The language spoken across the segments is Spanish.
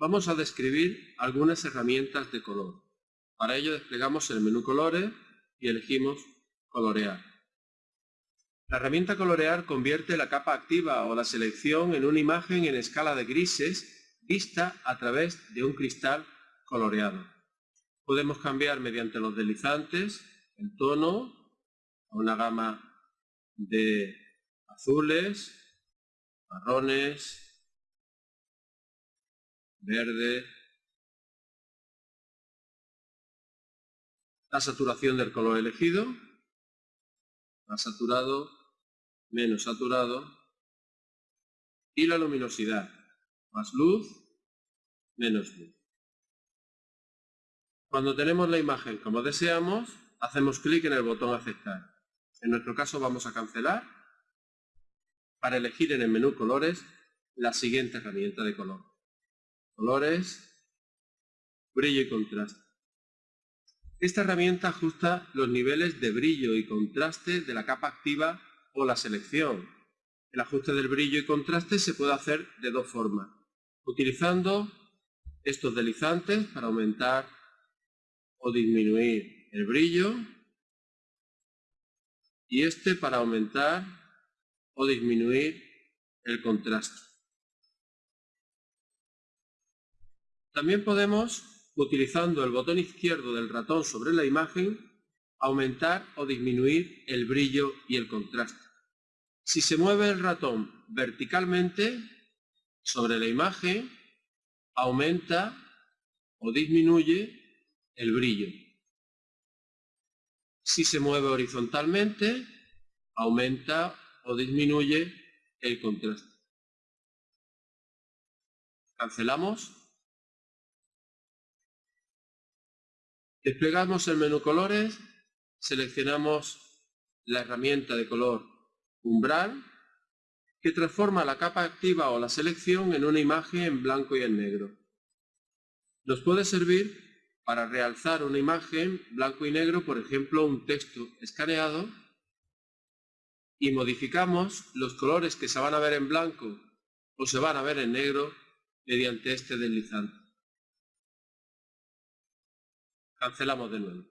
Vamos a describir algunas herramientas de color. Para ello desplegamos el menú Colores y elegimos Colorear. La herramienta Colorear convierte la capa activa o la selección en una imagen en escala de grises vista a través de un cristal coloreado. Podemos cambiar mediante los deslizantes el tono a una gama de azules, marrones, verde, la saturación del color elegido, más saturado, menos saturado, y la luminosidad, más luz, menos luz. Cuando tenemos la imagen como deseamos, hacemos clic en el botón aceptar. En nuestro caso vamos a cancelar para elegir en el menú colores la siguiente herramienta de color colores, brillo y contraste. Esta herramienta ajusta los niveles de brillo y contraste de la capa activa o la selección. El ajuste del brillo y contraste se puede hacer de dos formas. Utilizando estos deslizantes para aumentar o disminuir el brillo y este para aumentar o disminuir el contraste. También podemos, utilizando el botón izquierdo del ratón sobre la imagen, aumentar o disminuir el brillo y el contraste. Si se mueve el ratón verticalmente sobre la imagen, aumenta o disminuye el brillo. Si se mueve horizontalmente, aumenta o disminuye el contraste. Cancelamos Desplegamos el menú colores, seleccionamos la herramienta de color umbral que transforma la capa activa o la selección en una imagen en blanco y en negro. Nos puede servir para realzar una imagen blanco y negro, por ejemplo un texto escaneado, y modificamos los colores que se van a ver en blanco o se van a ver en negro mediante este deslizante. Cancelamos de nuevo.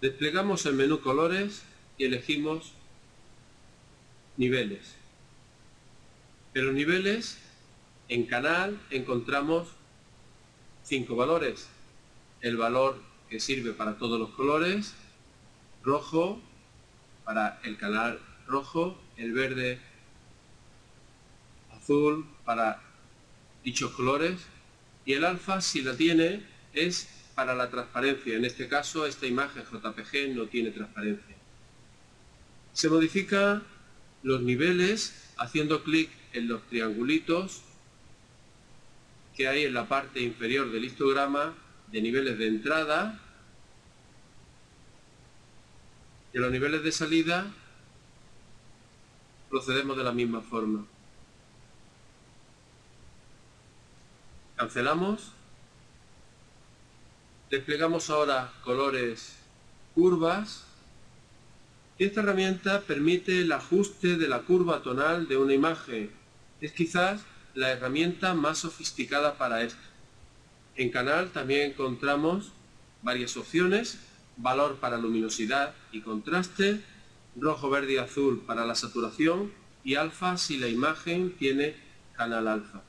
Desplegamos el menú colores y elegimos niveles. Pero niveles, en canal encontramos cinco valores. El valor que sirve para todos los colores, rojo para el canal rojo, el verde, azul para dichos colores y el alfa si la tiene es para la transparencia. En este caso, esta imagen JPG no tiene transparencia. Se modifica los niveles haciendo clic en los triangulitos que hay en la parte inferior del histograma de niveles de entrada y los niveles de salida procedemos de la misma forma. Cancelamos Desplegamos ahora colores curvas. Esta herramienta permite el ajuste de la curva tonal de una imagen. Es quizás la herramienta más sofisticada para esto. En canal también encontramos varias opciones, valor para luminosidad y contraste, rojo, verde y azul para la saturación y alfa si la imagen tiene canal alfa.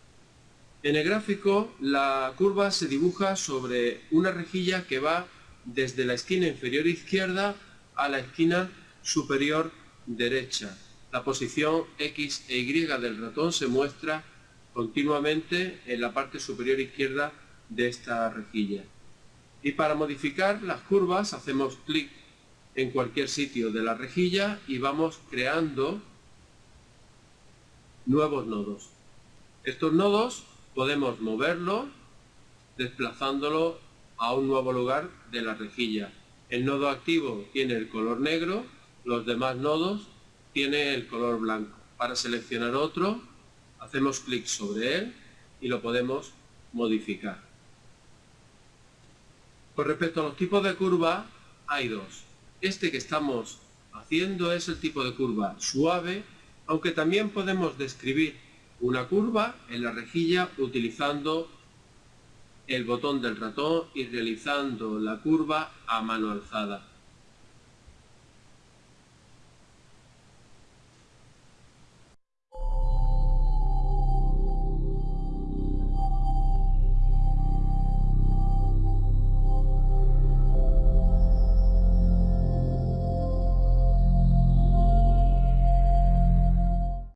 En el gráfico la curva se dibuja sobre una rejilla que va desde la esquina inferior izquierda a la esquina superior derecha. La posición X e Y del ratón se muestra continuamente en la parte superior izquierda de esta rejilla. Y para modificar las curvas hacemos clic en cualquier sitio de la rejilla y vamos creando nuevos nodos. Estos nodos podemos moverlo desplazándolo a un nuevo lugar de la rejilla. El nodo activo tiene el color negro, los demás nodos tiene el color blanco. Para seleccionar otro, hacemos clic sobre él y lo podemos modificar. Con respecto a los tipos de curva, hay dos. Este que estamos haciendo es el tipo de curva suave, aunque también podemos describir una curva en la rejilla utilizando el botón del ratón y realizando la curva a mano alzada.